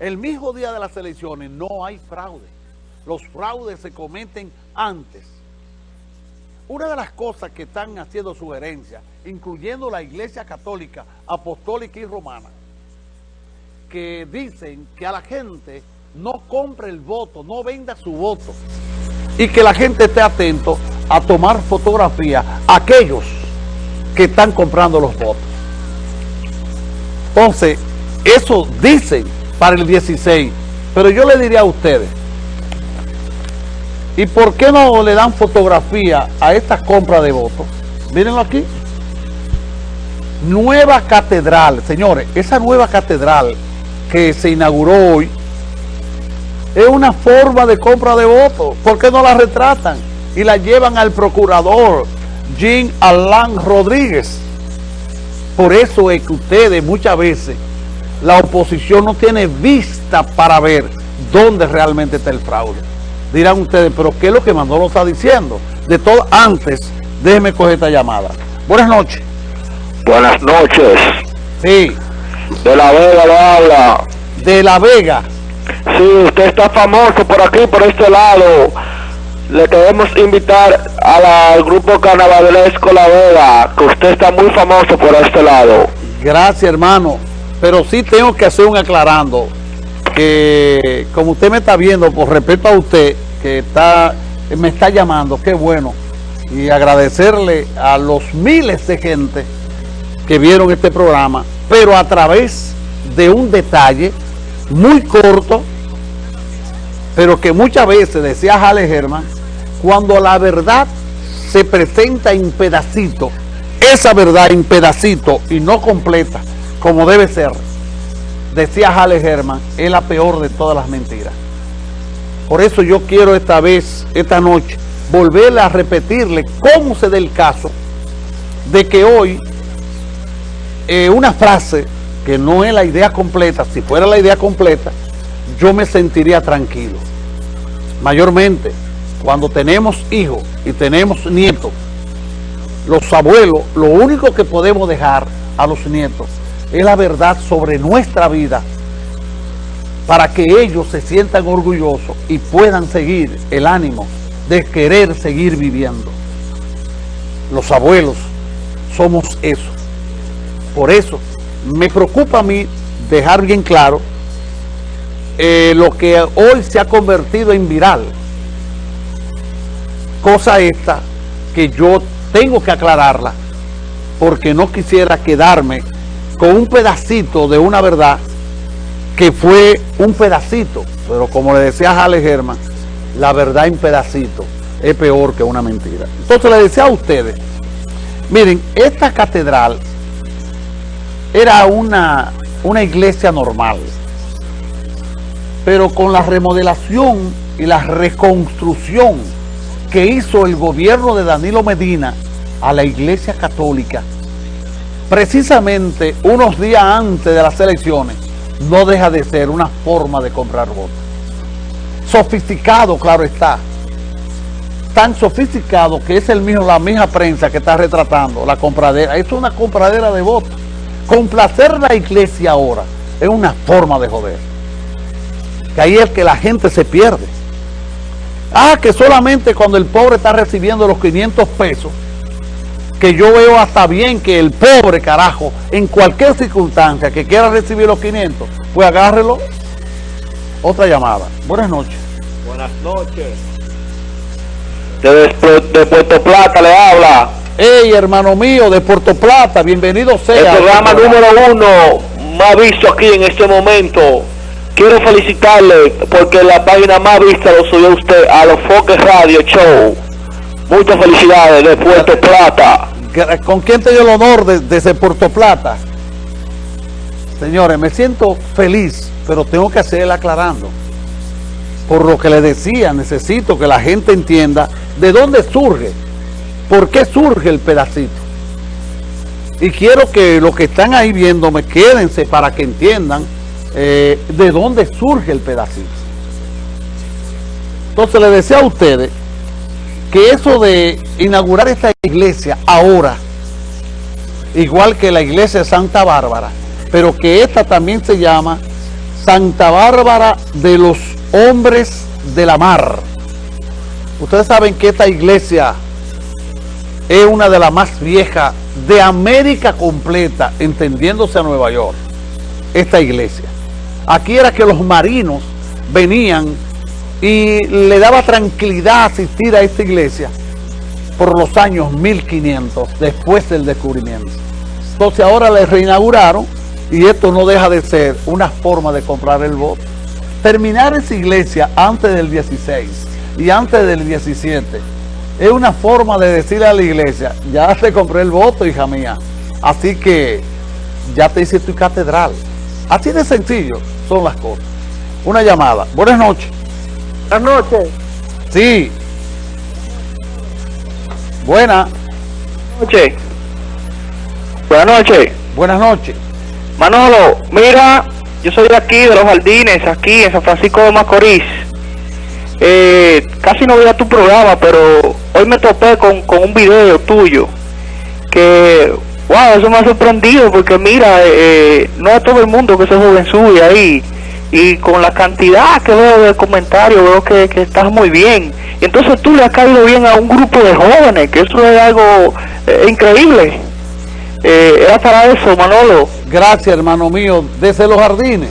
el mismo día de las elecciones no hay fraude. Los fraudes se cometen antes. Una de las cosas que están haciendo sugerencias, incluyendo la Iglesia Católica, Apostólica y Romana, que dicen que a la gente no compre el voto, no venda su voto, y que la gente esté atento a tomar fotografía a aquellos que están comprando los votos. Entonces, eso dicen para el 16, pero yo le diría a ustedes, ¿y por qué no le dan fotografía a esta compra de votos? Mírenlo aquí. Nueva catedral, señores, esa nueva catedral que se inauguró hoy es una forma de compra de votos. ¿Por qué no la retratan? Y la llevan al procurador Jean Alain Rodríguez. Por eso es que ustedes muchas veces la oposición no tiene vista para ver dónde realmente está el fraude. Dirán ustedes, pero ¿qué es lo que Manolo está diciendo? De todo, antes, déjeme coger esta llamada. Buenas noches. Buenas noches. Sí. De La Vega le habla. De La Vega. Sí, usted está famoso por aquí, por este lado. Le queremos invitar al grupo carnavalesco La Vega, que usted está muy famoso por este lado. Gracias, hermano. Pero sí tengo que hacer un aclarando, que como usted me está viendo, por respeto a usted, que está me está llamando, qué bueno. Y agradecerle a los miles de gente que vieron este programa, pero a través de un detalle muy corto, pero que muchas veces, decía Jale Germán, cuando la verdad se presenta en pedacito, esa verdad en pedacito y no completa, como debe ser, decía Jale Germán, es la peor de todas las mentiras. Por eso yo quiero esta vez, esta noche, volverle a repetirle cómo se da el caso de que hoy eh, una frase que no es la idea completa, si fuera la idea completa, yo me sentiría tranquilo. Mayormente, cuando tenemos hijos y tenemos nietos, los abuelos, lo único que podemos dejar a los nietos es la verdad sobre nuestra vida para que ellos se sientan orgullosos y puedan seguir el ánimo de querer seguir viviendo. Los abuelos somos eso. Por eso me preocupa a mí dejar bien claro eh, lo que hoy se ha convertido en viral. Cosa esta que yo tengo que aclararla porque no quisiera quedarme con un pedacito de una verdad que fue un pedacito, pero como le decía Jale Germán, la verdad en pedacito es peor que una mentira. Entonces le decía a ustedes, miren, esta catedral era una, una iglesia normal, pero con la remodelación y la reconstrucción que hizo el gobierno de Danilo Medina a la iglesia católica, precisamente unos días antes de las elecciones, no deja de ser una forma de comprar votos. Sofisticado, claro está. Tan sofisticado que es el mismo, la misma prensa que está retratando la compradera. Es una compradera de votos. Complacer la iglesia ahora es una forma de joder. Que ahí es que la gente se pierde. Ah, que solamente cuando el pobre está recibiendo los 500 pesos, que yo veo hasta bien que el pobre carajo, en cualquier circunstancia que quiera recibir los 500, pues agárrelo. Otra llamada. Buenas noches. Buenas noches. De, de Puerto Plata le habla. Hey, hermano mío, de Puerto Plata, bienvenido sea. El programa número uno más visto aquí en este momento. Quiero felicitarle porque la página más vista lo subió usted a los Foques Radio Show. Muchas felicidades de Puerto Plata. ¿Con quién te el honor de, desde Puerto Plata? Señores, me siento feliz, pero tengo que hacerle aclarando. Por lo que le decía, necesito que la gente entienda de dónde surge, por qué surge el pedacito. Y quiero que los que están ahí viéndome, quédense para que entiendan eh, de dónde surge el pedacito. Entonces le decía a ustedes que eso de inaugurar esta iglesia ahora, igual que la iglesia de Santa Bárbara, pero que esta también se llama Santa Bárbara de los Hombres de la Mar. Ustedes saben que esta iglesia es una de las más viejas de América completa, entendiéndose a Nueva York. Esta iglesia. Aquí era que los marinos venían y le daba tranquilidad asistir a esta iglesia por los años 1500, después del descubrimiento. Entonces ahora le reinauguraron y esto no deja de ser una forma de comprar el voto. Terminar esa iglesia antes del 16 y antes del 17 es una forma de decirle a la iglesia, ya te compré el voto, hija mía, así que ya te hice tu catedral. Así de sencillo son las cosas. Una llamada. Buenas noches. Buenas noches. Sí. Buena. Noche. Buenas noches. Buenas noches. Manolo, mira, yo soy de aquí, de los jardines, aquí en San Francisco de Macorís. Eh, casi no veía tu programa, pero hoy me topé con, con un video tuyo que, wow, eso me ha sorprendido porque mira, eh, no es todo el mundo que se joven sube ahí y con la cantidad que veo de comentarios veo que, que estás muy bien. Entonces tú le has caído bien a un grupo de jóvenes, que eso es algo eh, increíble. Eh, era para eso, Manolo. Gracias, hermano mío, desde los jardines.